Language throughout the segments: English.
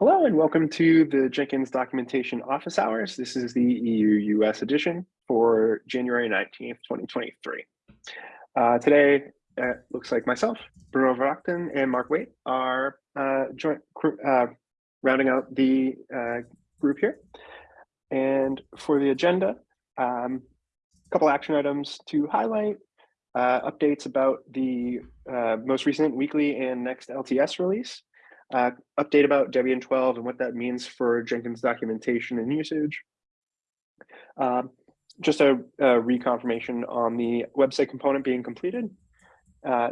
Hello and welcome to the Jenkins Documentation Office Hours. This is the EU-US edition for January 19th, 2023. Uh, today, it looks like myself, Bruno Verachten, and Mark Waite are uh, joint uh, rounding out the uh, group here. And for the agenda, um, a couple action items to highlight, uh, updates about the uh, most recent weekly and next LTS release, uh, update about Debian 12 and what that means for Jenkins documentation and usage. Uh, just a, a, reconfirmation on the website component being completed. Uh,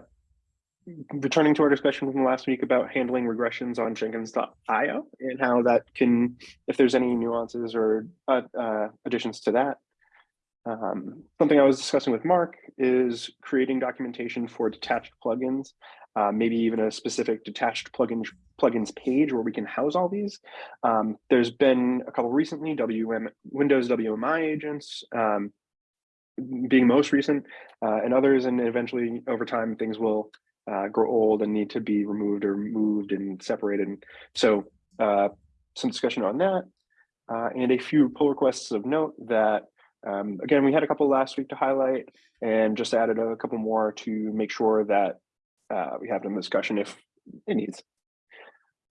returning to our discussion from last week about handling regressions on jenkins.io and how that can, if there's any nuances or uh, uh, additions to that. Um, something I was discussing with Mark is creating documentation for detached plugins uh, maybe even a specific detached plugin plugins page where we can house all these. Um, there's been a couple recently, WM Windows WMI agents um, being most recent, uh, and others, and eventually over time things will uh, grow old and need to be removed or moved and separated. So uh, some discussion on that, uh, and a few pull requests of note that um, again, we had a couple last week to highlight and just added a couple more to make sure that uh, we have in discussion if it needs.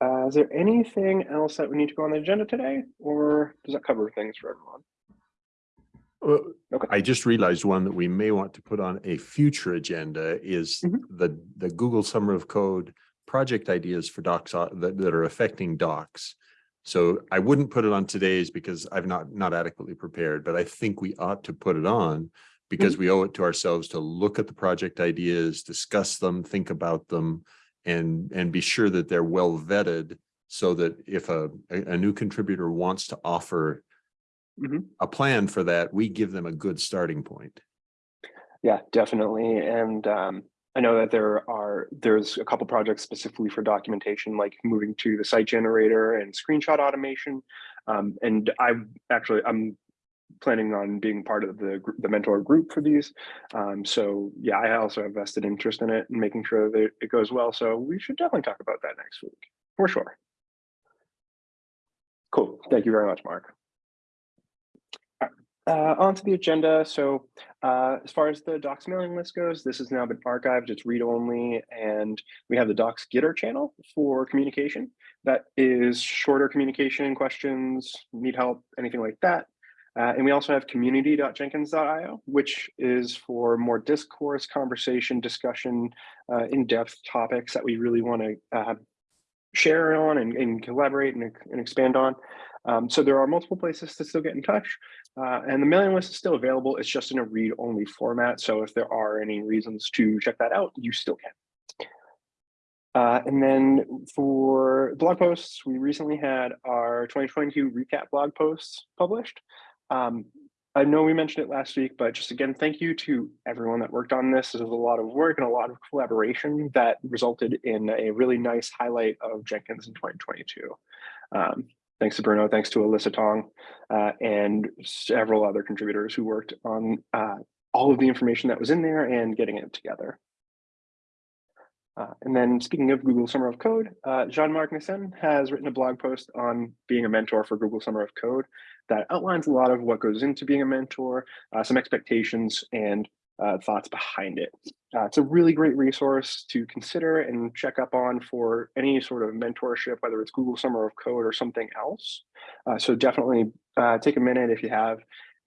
Uh, is there anything else that we need to go on the agenda today, or does that cover things for everyone? Well, okay. I just realized one that we may want to put on a future agenda is mm -hmm. the the Google Summer of Code project ideas for docs uh, that, that are affecting docs. So I wouldn't put it on today's because I've not not adequately prepared, but I think we ought to put it on because mm -hmm. we owe it to ourselves to look at the project ideas, discuss them, think about them, and, and be sure that they're well vetted so that if a, a new contributor wants to offer mm -hmm. a plan for that, we give them a good starting point. Yeah, definitely. And um, I know that there are there's a couple projects specifically for documentation, like moving to the site generator and screenshot automation. Um, and I actually I'm planning on being part of the the mentor group for these. Um, so yeah, I also have vested interest in it and making sure that it goes well. So we should definitely talk about that next week for sure. Cool. Thank you very much, Mark. Uh, on to the agenda. So uh, as far as the docs mailing list goes, this has now been archived. It's read only, and we have the docs Gitter channel for communication. That is shorter communication questions, need help, anything like that. Uh, and we also have community.jenkins.io, which is for more discourse, conversation, discussion, uh, in-depth topics that we really want to uh, share on and, and collaborate and, and, expand on. Um, so there are multiple places to still get in touch. Uh, and the mailing list is still available. It's just in a read-only format. So if there are any reasons to check that out, you still can. Uh, and then for blog posts, we recently had our 2022 recap blog posts published. Um, I know we mentioned it last week, but just again, thank you to everyone that worked on this. This was a lot of work and a lot of collaboration that resulted in a really nice highlight of Jenkins in 2022. Um, thanks to Bruno, thanks to Alyssa Tong, uh, and several other contributors who worked on uh, all of the information that was in there and getting it together. Uh, and then speaking of Google Summer of Code, uh, Jean-Marc Meessen has written a blog post on being a mentor for Google Summer of Code that outlines a lot of what goes into being a mentor, uh, some expectations and uh, thoughts behind it. Uh, it's a really great resource to consider and check up on for any sort of mentorship, whether it's Google Summer of Code or something else. Uh, so definitely take a minute if you have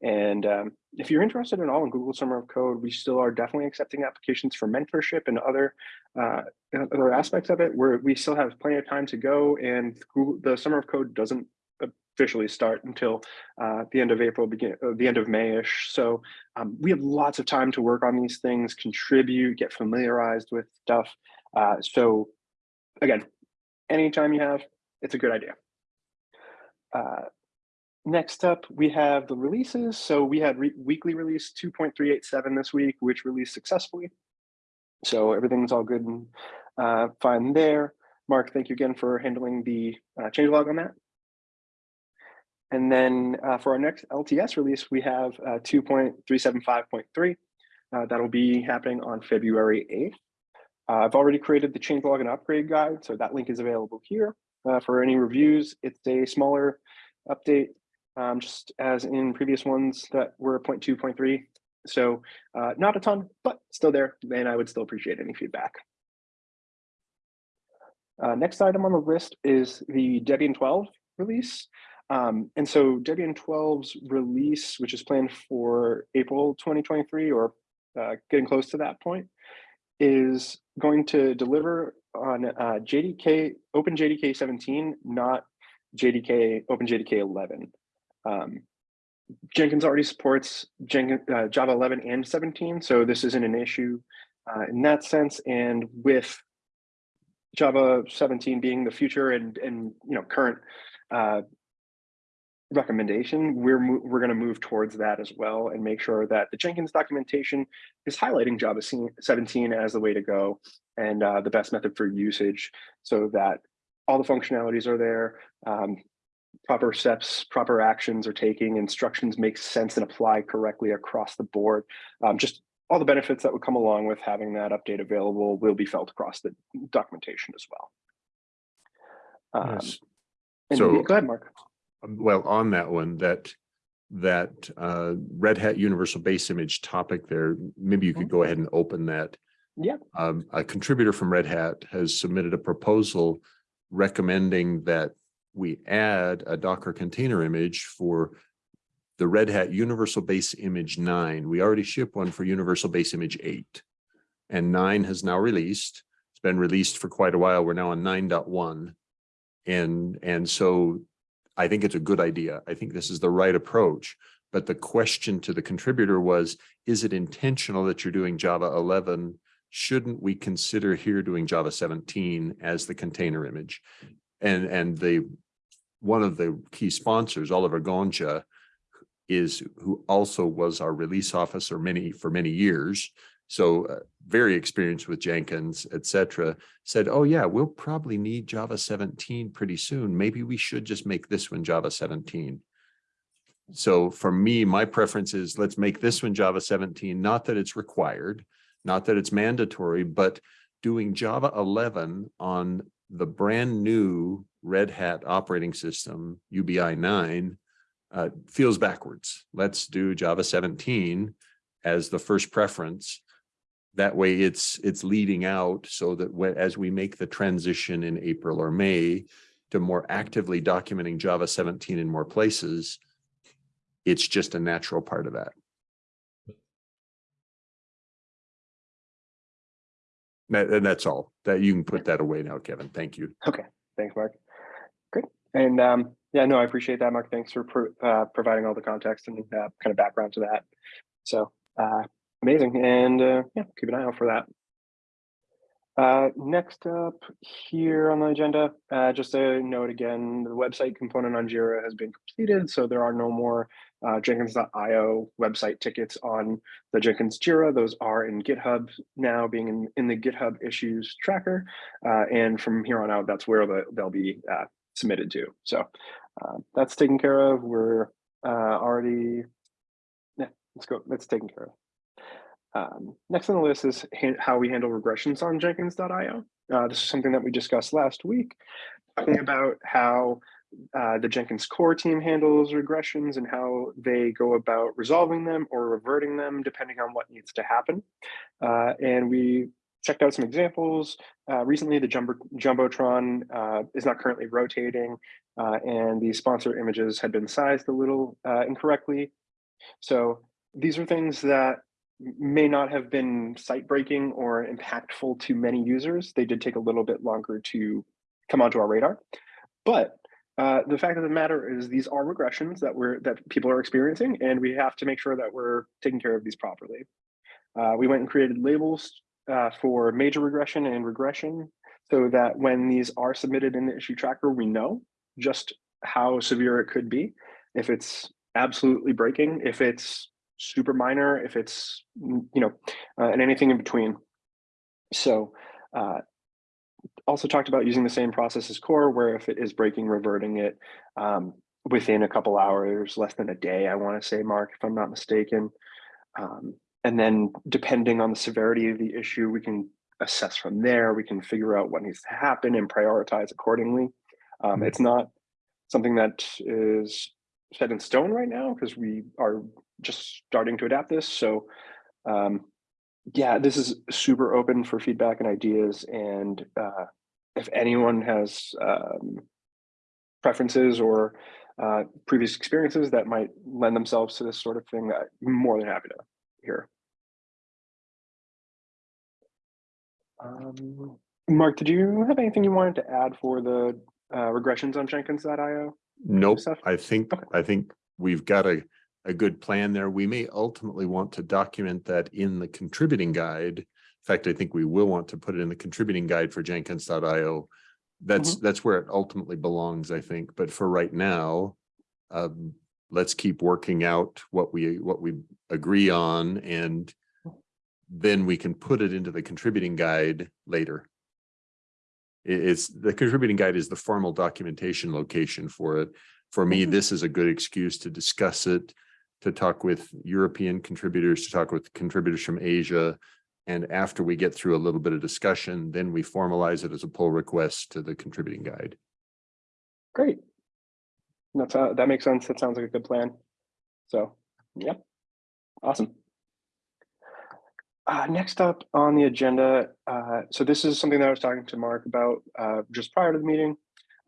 and um, if you're interested at all in Google Summer of Code, we still are definitely accepting applications for mentorship and other uh, other aspects of it where we still have plenty of time to go and Google, the Summer of Code doesn't officially start until uh, the end of April, begin uh, the end of Mayish. So um, we have lots of time to work on these things, contribute, get familiarized with stuff. Uh, so again, anytime you have, it's a good idea. Uh, Next up, we have the releases. So we had re weekly release 2.387 this week, which released successfully. So everything's all good and uh, fine there. Mark, thank you again for handling the uh, changelog on that. And then uh, for our next LTS release, we have uh, 2.375.3. Uh, that'll be happening on February 8th. Uh, I've already created the changelog and upgrade guide, so that link is available here. uh, for any reviews. It's a smaller update, um, just as in previous ones that were 0.2, 0.3. So uh, not a ton, but still there, and I would still appreciate any feedback. Next item on the list is the Debian 12 release. Um, and so Debian 12's release, which is planned for April 2023 or uh, getting close to that point, is going to deliver on uh, JDK, OpenJDK 17, not JDK, OpenJDK 11. Um, Jenkins already supports Jenkins, uh, Java 11 and 17, so this isn't an issue uh, in that sense. And with Java 17 being the future and and you know current uh, recommendation, we're we're going to move towards that as well and make sure that the Jenkins documentation is highlighting Java 17 as the way to go and uh, the best method for usage, so that all the functionalities are there, um, proper steps, proper actions are taking, instructions make sense and apply correctly across the board. Um, just all the benefits that would come along with having that update available will be felt across the documentation as well. Um, Yes. and So- go ahead, Mark. Um, Well, on that one, that, that uh, Red Hat Universal Base Image topic there, maybe you could go ahead and open that. Yeah. Um, a contributor from Red Hat has submitted a proposal recommending that we add a Docker container image for the Red Hat Universal Base Image nine. We already ship one for Universal Base Image eight. And nine has now released. It's been released for quite a while. We're now on 9.1, And, and so I think it's a good idea. I think this is the right approach. But the question to the contributor was, is it intentional that you're doing Java 11? Shouldn't we consider here doing Java 17 as the container image? And, and the, one of the key sponsors, Oliver Gondža, is who also was our release officer many, for many years. So uh, very experienced with Jenkins, et cetera, said, oh yeah, we'll probably need Java 17 pretty soon. Maybe we should just make this one Java 17. So for me, my preference is let's make this one Java 17, not that it's required, not that it's mandatory, but doing Java 11 on the brand new Red Hat operating system, UBI 9, uh, feels backwards. Let's do Java 17 as the first preference. That way it's it's leading out so that when, as we make the transition in April or May to more actively documenting Java 17 in more places, it's just a natural part of that. That, and that's all that you can put that away now, Kevin. Thank you. Okay. Thanks, Mark. Great. And um, yeah, no, I appreciate that, Mark. Thanks for pro uh, providing all the context and uh, kind of background to that. So uh, amazing. And uh, yeah, keep an eye out for that. Uh, next up here on the agenda, uh, just a note again, the website component on Jira has been completed, so there are no more uh, Jenkins.io website tickets on the Jenkins Jira. Those are in GitHub now, being in, in the GitHub issues tracker. Uh, and from here on out, that's where the, they'll be uh, submitted to. So uh, that's taken care of. We're uh, already, yeah, let's go, that's taken care of. Um, next on the list is how we handle regressions on Jenkins.io. Uh, this is something that we discussed last week, talking about how uh, the Jenkins core team handles regressions and how they go about resolving them or reverting them depending on what needs to happen. Uh, and we checked out some examples. Uh, recently, the Jumbo Jumbotron uh, is not currently rotating uh, and the sponsor images had been sized a little uh, incorrectly. So these are things that may not have been site breaking or impactful to many users. They did take a little bit longer to come onto our radar. But uh, the fact of the matter is these are regressions that we're that people are experiencing, and we have to make sure that we're taking care of these properly. Uh, we went and created labels uh, for major regression and regression so that when these are submitted in the issue tracker, we know just how severe it could be. If it's absolutely breaking, if it's super minor, if it's, you know, uh, and anything in between. So uh, also talked about using the same process as core, where if it is breaking, reverting it um, within a couple hours, less than a day, I want to say, Mark, if I'm not mistaken. Um, and then depending on the severity of the issue, we can assess from there. We can figure out what needs to happen and prioritize accordingly. Um, Mhm. it's not something that is set in stone right now because we are just starting to adapt this. So, um, yeah, this is super open for feedback and ideas. And uh, if anyone has um, preferences or uh, previous experiences that might lend themselves to this sort of thing, I'm more than happy to hear. Um, Mark, did you have anything you wanted to add for the uh, regressions on Jenkins.io? Nope, stuff? I think, Okay. I think we've got a, a good plan there. We may ultimately want to document that in the contributing guide. In fact, I think we will want to put it in the contributing guide for Jenkins.io. That's, that's where it ultimately belongs, I think. But for right now, um, let's keep working out what we, what we agree on and then we can put it into the contributing guide later. It's, the contributing guide is the formal documentation location for it. For me, Mhm. this is a good excuse to discuss it, to talk with European contributors, to talk with contributors from Asia. And after we get through a little bit of discussion, then we formalize it as a pull request to the contributing guide. Great. That's, uh, that makes sense. That sounds like a good plan. So, yep. Awesome. Uh, next up on the agenda, uh, so this is something that I was talking to Mark about uh, just prior to the meeting.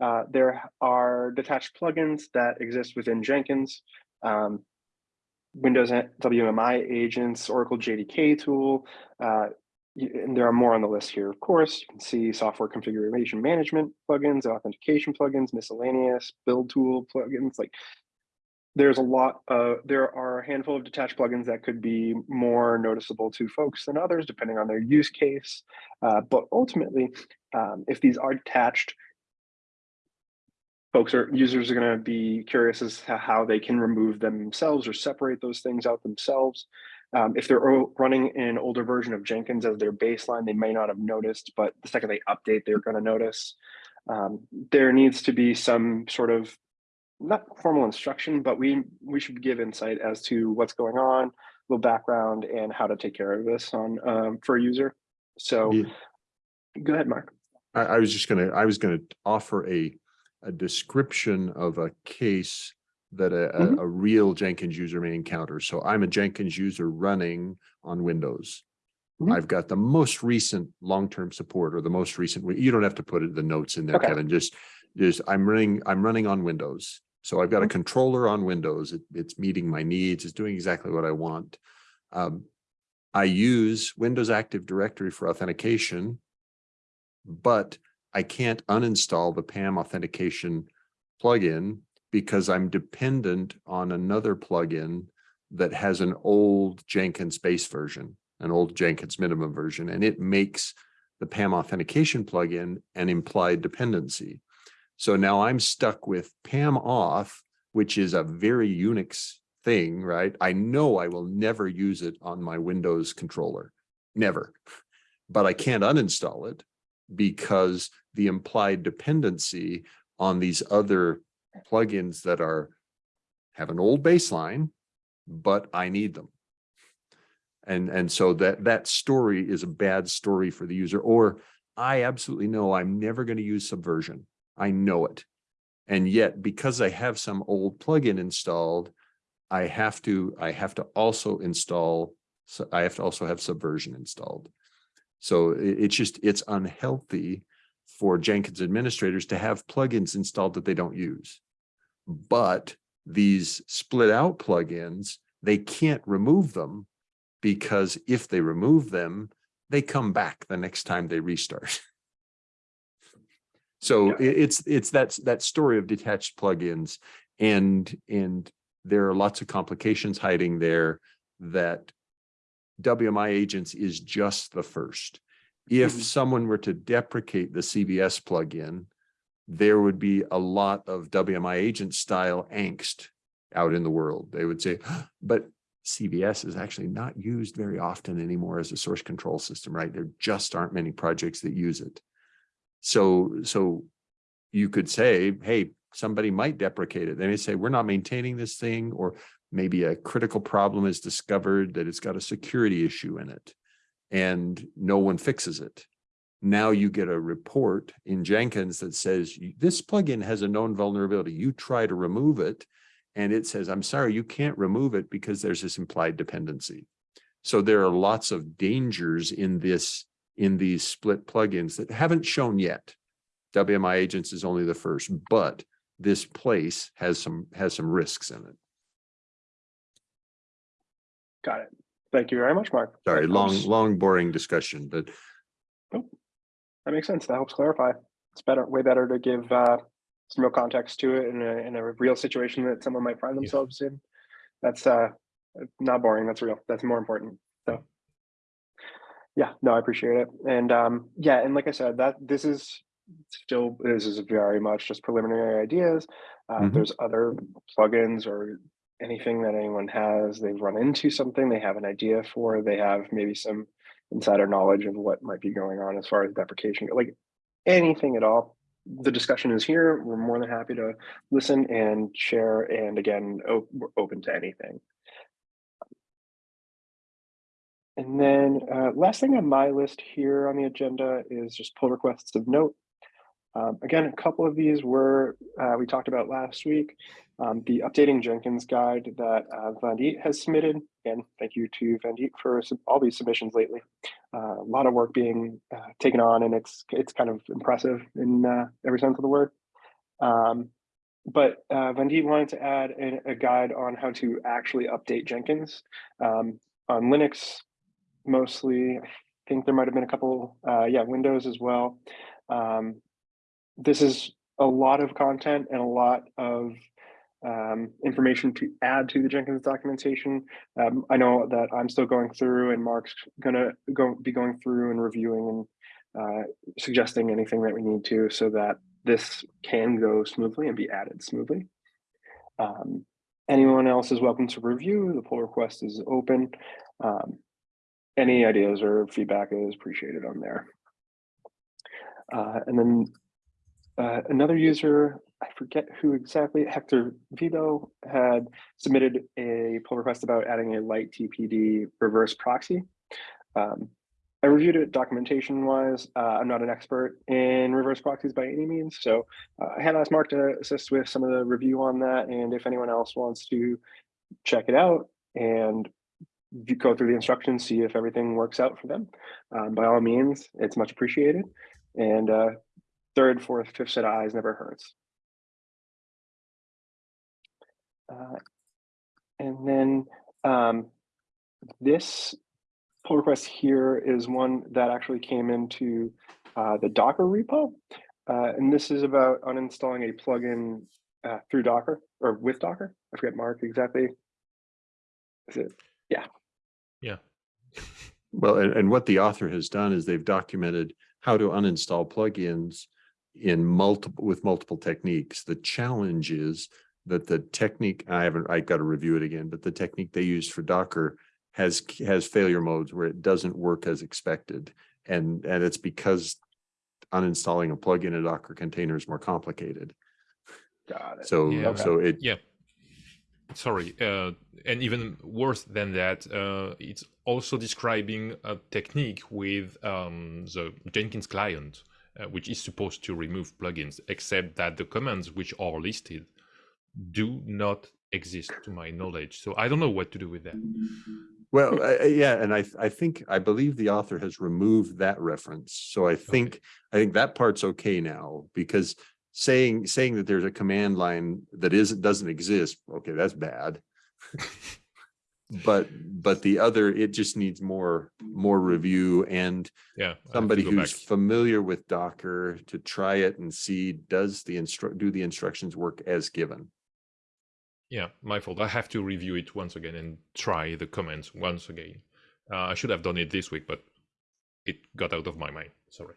Uh, there are detached plugins that exist within Jenkins. Um, Windows WMI agents, Oracle JDK tool, uh, and there are more on the list here. Of course, you can see software configuration management plugins, authentication plugins, miscellaneous build tool plugins. Like there's a lot of, there are a handful of detached plugins that could be more noticeable to folks than others, depending on their use case. Uh, but ultimately, um, if these are detached, folks are users are going to be curious as to how they can remove themselves or separate those things out themselves. Um, if they're running an older version of Jenkins as their baseline, they may not have noticed, but the second they update, they're going to notice. Um, there needs to be some sort of not formal instruction, but we we should give insight as to what's going on, a little background, and how to take care of this on um, for a user. So, Yeah. go ahead, Mark. I, I was just gonna, I was gonna offer a, a description of a case that a, a, Mhm. a real Jenkins user may encounter. So I'm a Jenkins user running on Windows. Mhm. I've got the most recent long-term support or the most recent, you don't have to put it, the notes in there, Okay. Kevin, just, just, I'm running, I'm running on Windows. So I've got a Mhm. controller on Windows. It, it's meeting my needs, it's doing exactly what I want. Um, I use Windows Active Directory for authentication, but I can't uninstall the PAM authentication plugin because I'm dependent on another plugin that has an old Jenkins base version, an old Jenkins minimum version, and it makes the PAM authentication plugin an implied dependency. So now I'm stuck with PAM auth, which is a very Unix thing, right? I know I will never use it on my Windows controller, never. But I can't uninstall it because the implied dependency on these other plugins that are have an old baseline, but I need them. And, and so that, that story is a bad story for the user, or I absolutely know I'm never going to use Subversion. I know it. And yet, because I have some old plugin installed, I have to, I have to also install, so I have to also have Subversion installed. So it's just, it's unhealthy for Jenkins administrators to have plugins installed that they don't use. But these split out plugins, they can't remove them because if they remove them, they come back the next time they restart. So Yeah. it's, it's that, that story of detached plugins and, and there are lots of complications hiding there that WMI agents is just the first. If Mhm. someone were to deprecate the CVS plugin, there would be a lot of WMI agent style angst out in the world. They would say, but CVS is actually not used very often anymore as a source control system, right? There just aren't many projects that use it. So, so you could say, hey, somebody might deprecate it. They may say, we're not maintaining this thing, or maybe a critical problem is discovered that it's got a security issue in it and no one fixes it. Now you get a report in Jenkins that says this plugin has a known vulnerability. You try to remove it. And it says, I'm sorry, you can't remove it because there's this implied dependency. So there are lots of dangers in this, in these split plugins that haven't shown yet. WMI agents is only the first, but this place has some, has some risks in it. Got it. Thank you very much, Mark. Sorry, That long, helps- long, boring discussion, but That makes sense. That helps clarify. It's better, way better to give uh, some real context to it in a, in a real situation that someone might find Yeah. themselves in. That's uh, not boring. That's real. That's more important. Yeah, no, I appreciate it. And um, yeah, and like I said, that this is still this is very much just preliminary ideas. Uh, if Mhm. There's other plugins or anything that anyone has. They've run into something. They have an idea for. They have maybe some insider knowledge of what might be going on as far as deprecation, like anything at all. The discussion is here. We're more than happy to listen and share. And again, o- we're open to anything. And then uh, last thing on my list here on the agenda is just pull requests of note. Um, again, a couple of these were uh, we talked about last week. Um, the updating Jenkins guide that uh, Vandit has submitted. Again, thank you to Vandit for all these submissions lately. Uh, a lot of work being uh, taken on, and it's it's kind of impressive in uh, every sense of the word. Um, but uh, Vandit wanted to add a, a guide on how to actually update Jenkins um, on Linux, mostly. I think there might have been a couple, uh, yeah, Windows as well. Um, this is a lot of content and a lot of um, information to add to the Jenkins documentation. Um, I know that I'm still going through and Mark's gonna go be going through and reviewing and uh, suggesting anything that we need to so that this can go smoothly and be added smoothly. Um, anyone else is welcome to review. The pull request is open. Um, any ideas or feedback is appreciated on there. Uh, and then uh, another user, I forget who exactly, Hector Vido had submitted a pull request about adding a lighttpd reverse proxy. Um, I reviewed it documentation wise. Uh, I'm not an expert in reverse proxies by any means. So uh, I had asked Mark to assist with some of the review on that. And if anyone else wants to check it out and go through the instructions, see if everything works out for them, um, by all means, it's much appreciated. And uh, third, fourth, fifth set of eyes never hurts. Uh, and then um, this pull request here is one that actually came into uh, the Docker repo. Uh, and this is about uninstalling a plugin uh, through Docker or with Docker. I forget Mark exactly. Is it? Yeah. Well, and, and what the author has done is they've documented how to uninstall plugins in multiple, with multiple techniques. The challenge is that the technique, I haven't, I got to review it again, but the technique they used for Docker has, has failure modes where it doesn't work as expected. And, and it's because uninstalling a plugin in a Docker container is more complicated. Got it. So, Yeah. so it, Yeah. Sorry. Uh, and even worse than that, uh, it's also describing a technique with um, the Jenkins client, uh, which is supposed to remove plugins, except that the commands which are listed do not exist to my knowledge. So I don't know what to do with that. Well, I- yeah, and I, I think, I believe the author has removed that reference. So I think, I think that part's okay now because saying, saying that there's a command line that is, doesn't exist, okay, that's bad. But, but the other, it just needs more, more review and Yeah. I have to somebody who's back. familiar with Docker to try it and see, does the instru, do the instructions work as given? Yeah, my fault. I have to review it once again and try the comments once again. Uh, I should have done it this week, but it got out of my mind. Sorry.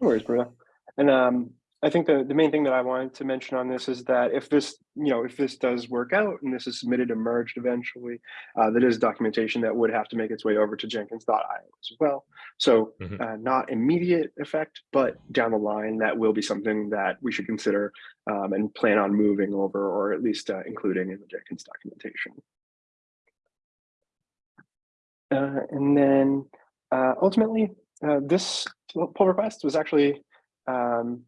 No worries, Bruno. And um, I think the, the main thing that I wanted to mention on this is that if this, you know, if this does work out and this is submitted and merged eventually, uh, that is documentation that would have to make its way over to Jenkins.io as well. So Mhm. uh, not immediate effect, but down the line, that will be something that we should consider um, and plan on moving over or at least uh, including in the Jenkins documentation. Uh, and then uh, ultimately, uh, this pull request was actually, um,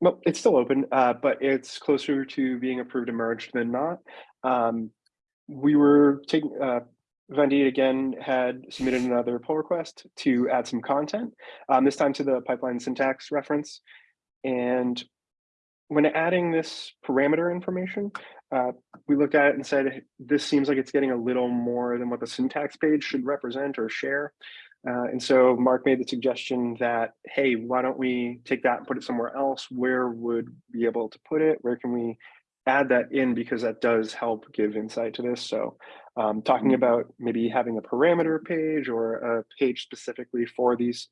well, it's still open, uh, but it's closer to being approved and merged than not. Um, we were taking, uh, Vandit again had submitted another pull request to add some content, um, this time to the pipeline syntax reference. And when adding this parameter information, uh, we looked at it and said, this seems like it's getting a little more than what the syntax page should represent or share. Uh, and so Mark made the suggestion that, hey, why don't we take that and put it somewhere else? Where would we be able to put it? Where can we add that in? Because that does help give insight to this. So um, talking about maybe having a parameter page or a page specifically for these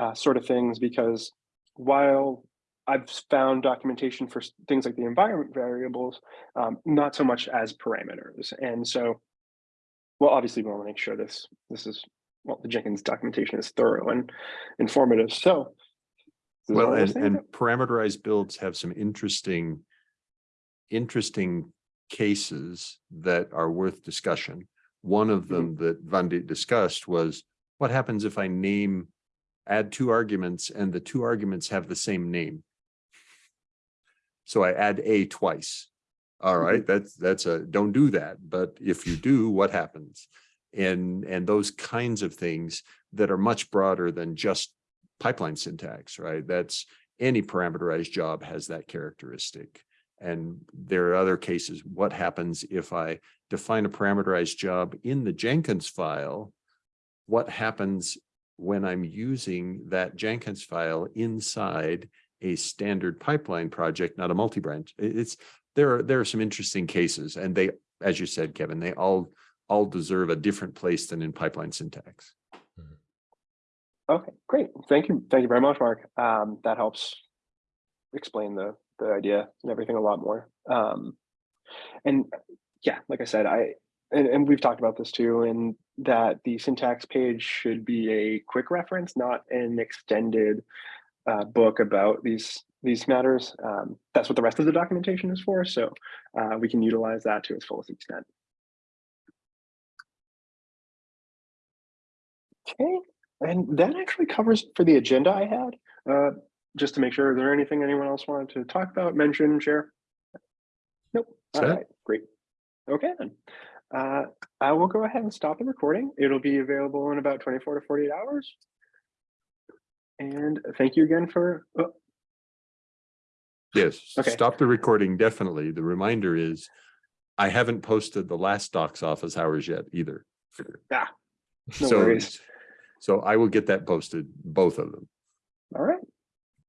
uh, sort of things, because while I've found documentation for things like the environment variables, um, not so much as parameters. And so, well, obviously we want to make sure this, this is, well, the Jenkins documentation is thorough and informative. So. Well, and, and parameterized builds have some interesting, interesting cases that are worth discussion. One of them mm-hmm. that Vandit discussed was, what happens if I name, add two arguments and the two arguments have the same name? So I add a twice. All mm-hmm. right, that's, that's a, don't do that. But if you do, what happens? And, and those kinds of things that are much broader than just pipeline syntax, right? That's any parameterized job has that characteristic. And there are other cases, what happens if I define a parameterized job in the Jenkins file? What happens when I'm using that Jenkins file inside a standard pipeline project, not a multi-branch? It's, there are, there are some interesting cases and they, as you said, Kevin, they all, all deserve a different place than in pipeline syntax. Okay, great. Thank you. Thank you very much, Mark. Um, that helps explain the, the idea and everything a lot more. Um, and yeah, like I said, I, and, and we've talked about this too, and that the syntax page should be a quick reference, not an extended uh, book about these these matters. Um, that's what the rest of the documentation is for. So uh, we can utilize that to its fullest extent. Okay, and that actually covers for the agenda I had. Uh, just to make sure, is there anything anyone else wanted to talk about, mention, share? Nope. All right, great. Okay then. Uh, I will go ahead and stop the recording. It'll be available in about 24 to 48 hours. And thank you again for, oh, Yes, Okay. stop the recording, definitely. The reminder is I haven't posted the last docs office hours yet either. Ah, no So, worries. So I will get that posted, both of them. all right,